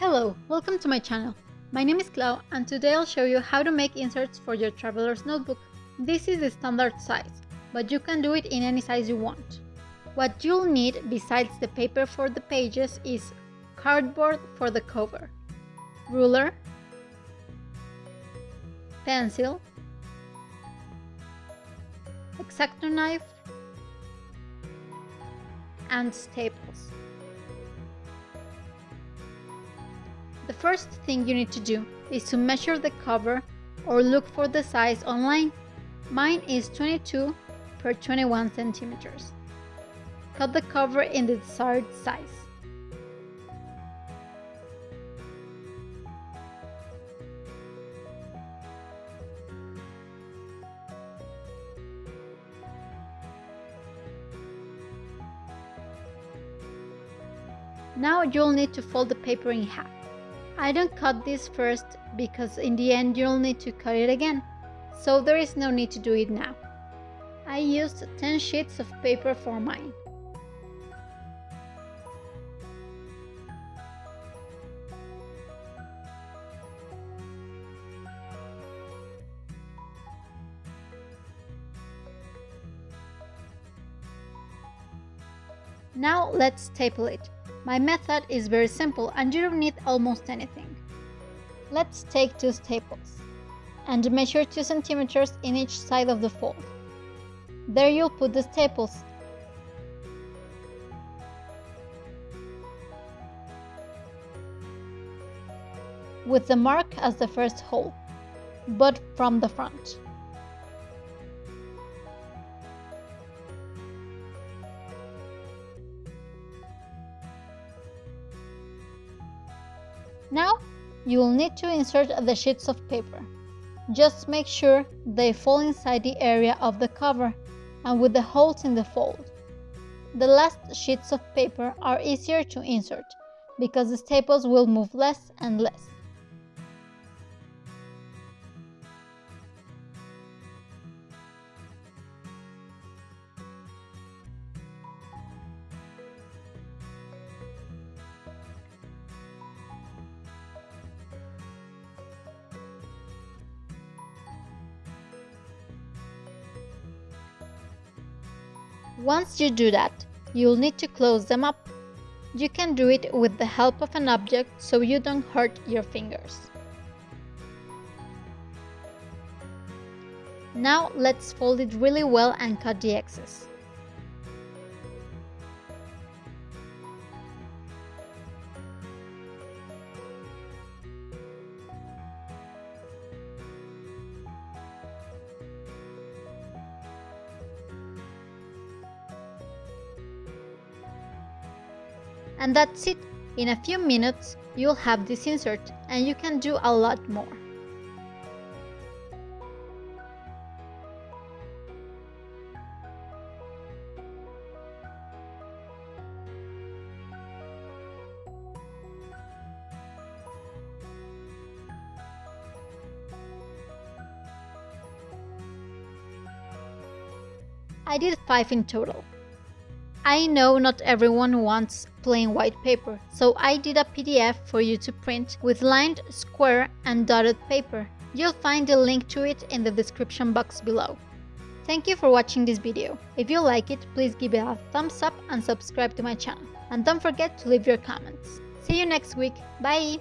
Hello, welcome to my channel. My name is Clau and today I'll show you how to make inserts for your traveler's notebook. This is the standard size, but you can do it in any size you want. What you'll need besides the paper for the pages is cardboard for the cover, ruler, pencil, X-Acto knife, and staples. The first thing you need to do is to measure the cover or look for the size online. Mine is 22 per 21 centimeters. Cut the cover in the desired size. Now you'll need to fold the paper in half. I don't cut this first because in the end you'll need to cut it again, so there is no need to do it now. I used 10 sheets of paper for mine. Now let's staple it. My method is very simple and you don't need almost anything. Let's take two staples and measure 2 centimeters in each side of the fold. There you'll put the staples. With the mark as the first hole, but from the front. Now, you will need to insert the sheets of paper. Just make sure they fall inside the area of the cover and with the holes in the fold. The last sheets of paper are easier to insert because the staples will move less and less. Once you do that, you'll need to close them up. You can do it with the help of an object so you don't hurt your fingers. Now let's fold it really well and cut the excess. And that's it. In a few minutes, you'll have this insert and you can do a lot more. I did 5 in total. I know not everyone wants plain white paper, so I did a PDF for you to print with lined, square and dotted paper. You'll find the link to it in the description box below. Thank you for watching this video. If you like it, please give it a thumbs up and subscribe to my channel. And don't forget to leave your comments. See you next week. Bye!